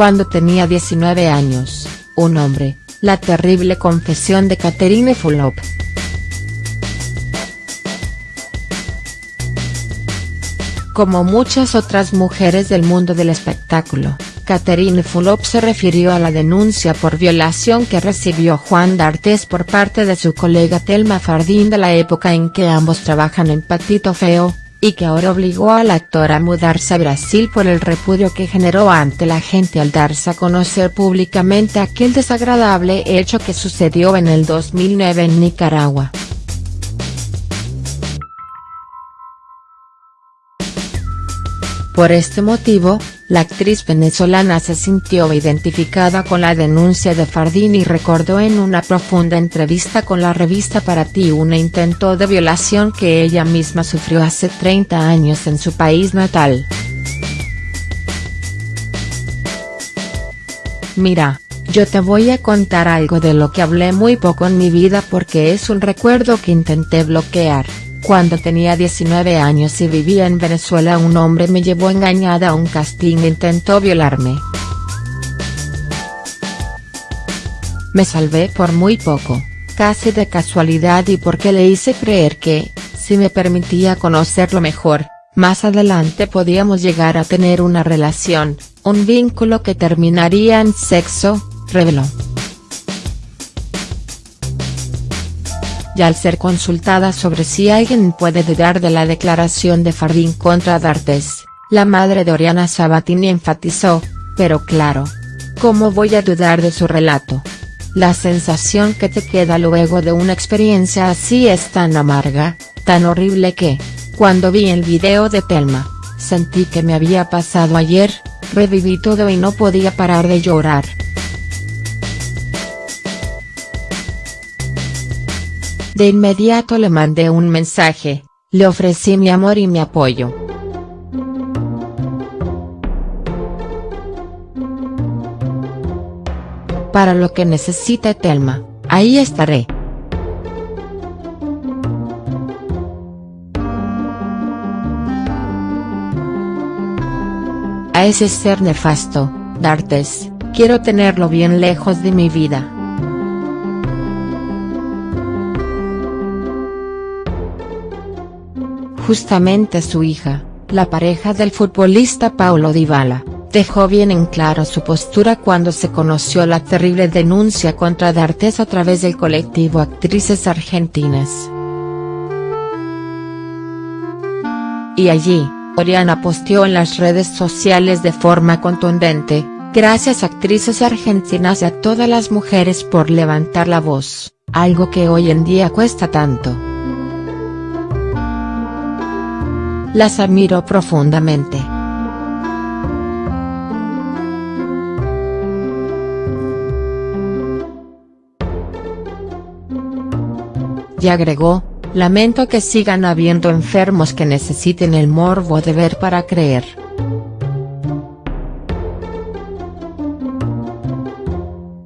cuando tenía 19 años, un hombre, la terrible confesión de Catherine Fulop. Como muchas otras mujeres del mundo del espectáculo, Catherine Fulop se refirió a la denuncia por violación que recibió Juan D'Artes por parte de su colega Telma Fardín de la época en que ambos trabajan en Patito Feo, y que ahora obligó al actor a mudarse a Brasil por el repudio que generó ante la gente al darse a conocer públicamente aquel desagradable hecho que sucedió en el 2009 en Nicaragua. Por este motivo, la actriz venezolana se sintió identificada con la denuncia de Fardín y recordó en una profunda entrevista con la revista Para Ti un intento de violación que ella misma sufrió hace 30 años en su país natal. Mira, yo te voy a contar algo de lo que hablé muy poco en mi vida porque es un recuerdo que intenté bloquear. Cuando tenía 19 años y vivía en Venezuela un hombre me llevó engañada a un casting e intentó violarme. Me salvé por muy poco, casi de casualidad y porque le hice creer que, si me permitía conocerlo mejor, más adelante podíamos llegar a tener una relación, un vínculo que terminaría en sexo, reveló. Y al ser consultada sobre si alguien puede dudar de la declaración de Fardín contra D'Artes, la madre de Oriana Sabatini enfatizó, pero claro. ¿Cómo voy a dudar de su relato? La sensación que te queda luego de una experiencia así es tan amarga, tan horrible que, cuando vi el video de Telma, sentí que me había pasado ayer, reviví todo y no podía parar de llorar. De inmediato le mandé un mensaje, le ofrecí mi amor y mi apoyo. Para lo que necesite Telma, ahí estaré. A ese ser nefasto, D'Artes, quiero tenerlo bien lejos de mi vida. Justamente su hija, la pareja del futbolista Paulo Dybala, dejó bien en claro su postura cuando se conoció la terrible denuncia contra D'Artes a través del colectivo Actrices Argentinas. Y allí, Oriana posteó en las redes sociales de forma contundente, gracias actrices argentinas y a todas las mujeres por levantar la voz, algo que hoy en día cuesta tanto. Las admiro profundamente. Y agregó, lamento que sigan habiendo enfermos que necesiten el morbo de ver para creer.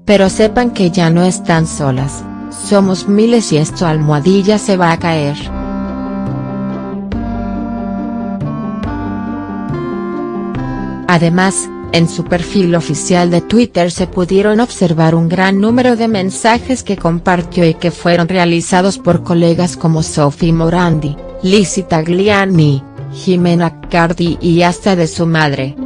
Pero sepan que ya no están solas, somos miles y esto almohadilla se va a caer. Además, en su perfil oficial de Twitter se pudieron observar un gran número de mensajes que compartió y que fueron realizados por colegas como Sophie Morandi, Lizzie Tagliani, Jimena Cardi y hasta de su madre.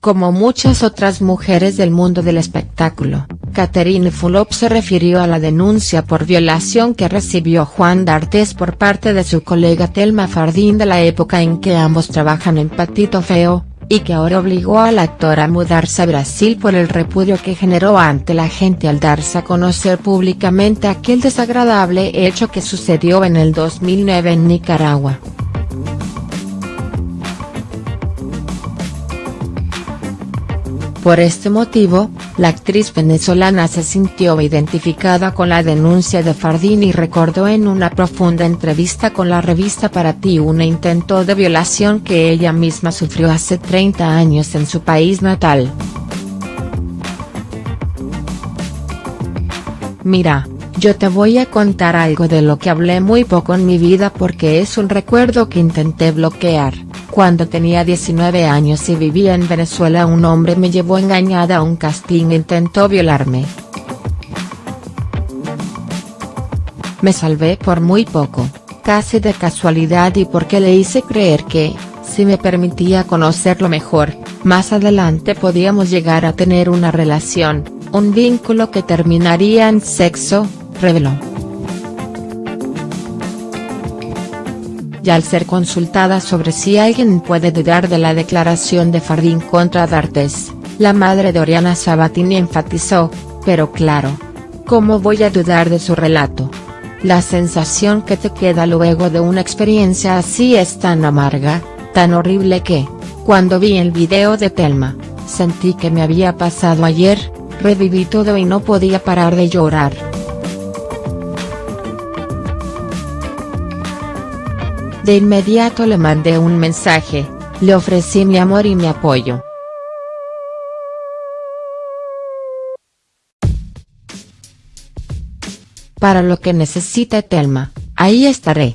Como muchas otras mujeres del mundo del espectáculo, Catherine Fulop se refirió a la denuncia por violación que recibió Juan D'Artes por parte de su colega Telma Fardín de la época en que ambos trabajan en Patito Feo, y que ahora obligó al actor a mudarse a Brasil por el repudio que generó ante la gente al darse a conocer públicamente aquel desagradable hecho que sucedió en el 2009 en Nicaragua. Por este motivo, la actriz venezolana se sintió identificada con la denuncia de Fardín y recordó en una profunda entrevista con la revista Para Ti un intento de violación que ella misma sufrió hace 30 años en su país natal. Mira, yo te voy a contar algo de lo que hablé muy poco en mi vida porque es un recuerdo que intenté bloquear Cuando tenía 19 años y vivía en Venezuela un hombre me llevó engañada a un casting e intentó violarme. Me salvé por muy poco, casi de casualidad y porque le hice creer que, si me permitía conocerlo mejor, más adelante podíamos llegar a tener una relación, un vínculo que terminaría en sexo, reveló. Y al ser consultada sobre si alguien puede dudar de la declaración de Fardín contra D'Artes, la madre de Oriana Sabatini enfatizó, pero claro. ¿Cómo voy a dudar de su relato? La sensación que te queda luego de una experiencia así es tan amarga, tan horrible que, cuando vi el video de Telma, sentí que me había pasado ayer, reviví todo y no podía parar de llorar. De inmediato le mandé un mensaje, le ofrecí mi amor y mi apoyo. Para lo que necesite Telma, ahí estaré.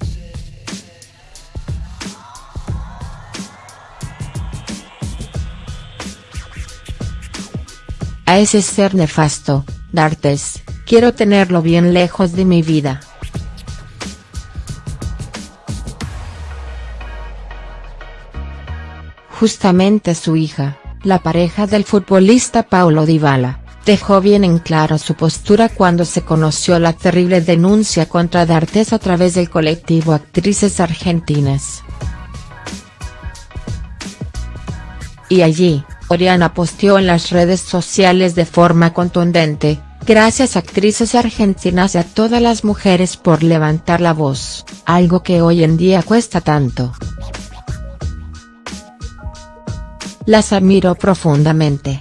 A ese ser nefasto, D'Artes, quiero tenerlo bien lejos de mi vida. Justamente su hija, la pareja del futbolista Paulo Dybala, dejó bien en claro su postura cuando se conoció la terrible denuncia contra D'Artes a través del colectivo Actrices Argentinas. Y allí, Oriana posteó en las redes sociales de forma contundente, gracias actrices argentinas y a todas las mujeres por levantar la voz, algo que hoy en día cuesta tanto. Las admiro profundamente.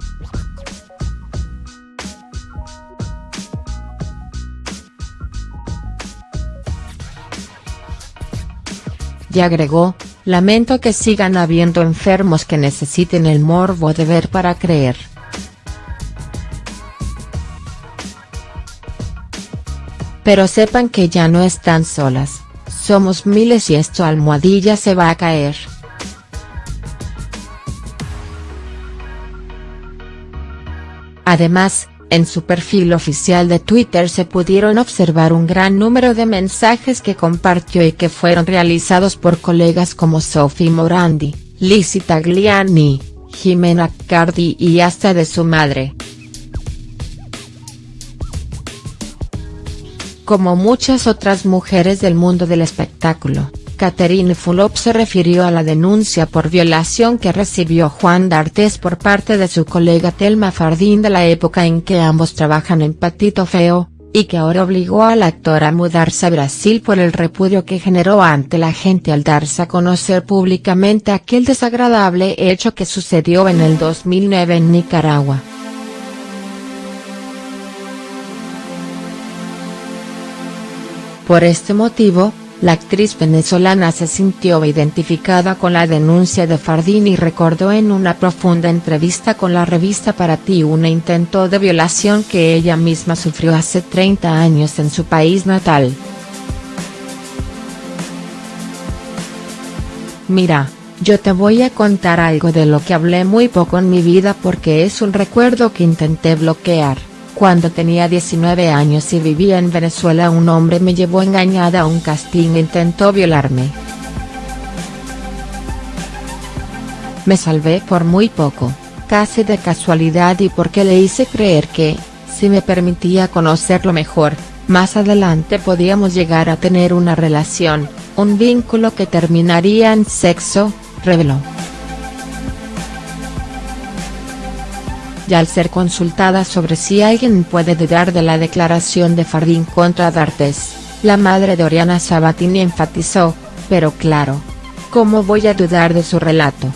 Y agregó, lamento que sigan habiendo enfermos que necesiten el morbo de ver para creer. Pero sepan que ya no están solas, somos miles y esto almohadilla se va a caer. Además, en su perfil oficial de Twitter se pudieron observar un gran número de mensajes que compartió y que fueron realizados por colegas como Sophie Morandi, Lizzie Tagliani, Jimena Cardi y hasta de su madre. Como muchas otras mujeres del mundo del espectáculo, Catherine Fulop se refirió a la denuncia por violación que recibió Juan D'Artes por parte de su colega Telma Fardín de la época en que ambos trabajan en Patito Feo, y que ahora obligó al actor a mudarse a Brasil por el repudio que generó ante la gente al darse a conocer públicamente aquel desagradable hecho que sucedió en el 2009 en Nicaragua. Por este motivo, la actriz venezolana se sintió identificada con la denuncia de Fardín y recordó en una profunda entrevista con la revista Para Ti un intento de violación que ella misma sufrió hace 30 años en su país natal. Mira, yo te voy a contar algo de lo que hablé muy poco en mi vida porque es un recuerdo que intenté bloquear. Cuando tenía 19 años y vivía en Venezuela un hombre me llevó engañada a un casting e intentó violarme. Me salvé por muy poco, casi de casualidad y porque le hice creer que, si me permitía conocerlo mejor, más adelante podíamos llegar a tener una relación, un vínculo que terminaría en sexo, reveló. Y al ser consultada sobre si alguien puede dudar de la declaración de Fardín contra D'Artes, la madre de Oriana Sabatini enfatizó, pero claro. ¿Cómo voy a dudar de su relato?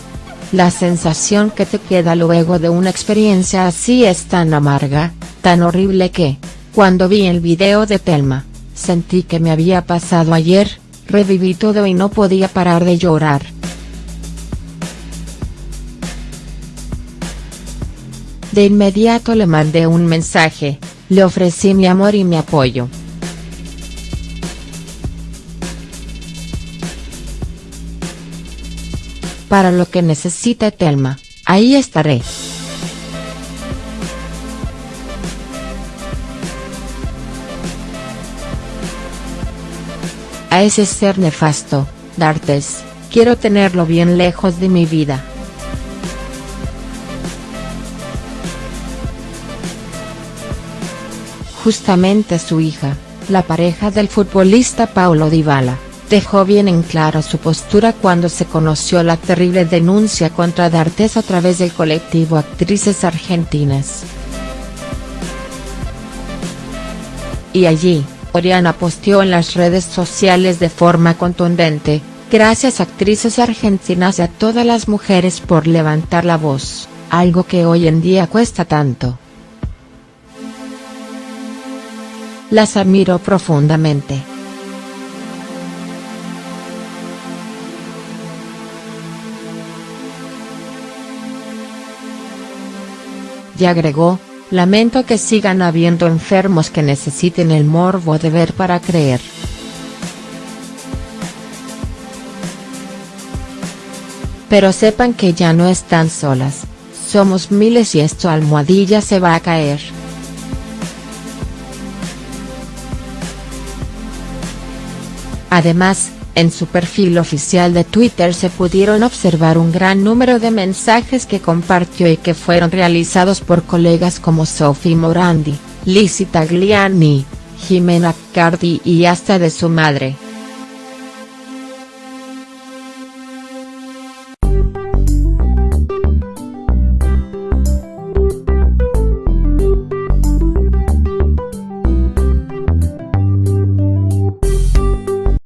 La sensación que te queda luego de una experiencia así es tan amarga, tan horrible que, cuando vi el video de Telma, sentí que me había pasado ayer, reviví todo y no podía parar de llorar. De inmediato le mandé un mensaje, le ofrecí mi amor y mi apoyo. Para lo que necesite Telma, ahí estaré. A ese ser nefasto, D'Artes, quiero tenerlo bien lejos de mi vida. Justamente su hija, la pareja del futbolista Paulo Dybala, dejó bien en claro su postura cuando se conoció la terrible denuncia contra D'Artes a través del colectivo Actrices Argentinas. Y allí, Oriana posteó en las redes sociales de forma contundente, gracias actrices argentinas y a todas las mujeres por levantar la voz, algo que hoy en día cuesta tanto. Las admiro profundamente. Y agregó, lamento que sigan habiendo enfermos que necesiten el morbo de ver para creer. Pero sepan que ya no están solas, somos miles y esto almohadilla se va a caer. Además, en su perfil oficial de Twitter se pudieron observar un gran número de mensajes que compartió y que fueron realizados por colegas como Sophie Morandi, Lizzie Tagliani, Jimena Cardi y hasta de su madre.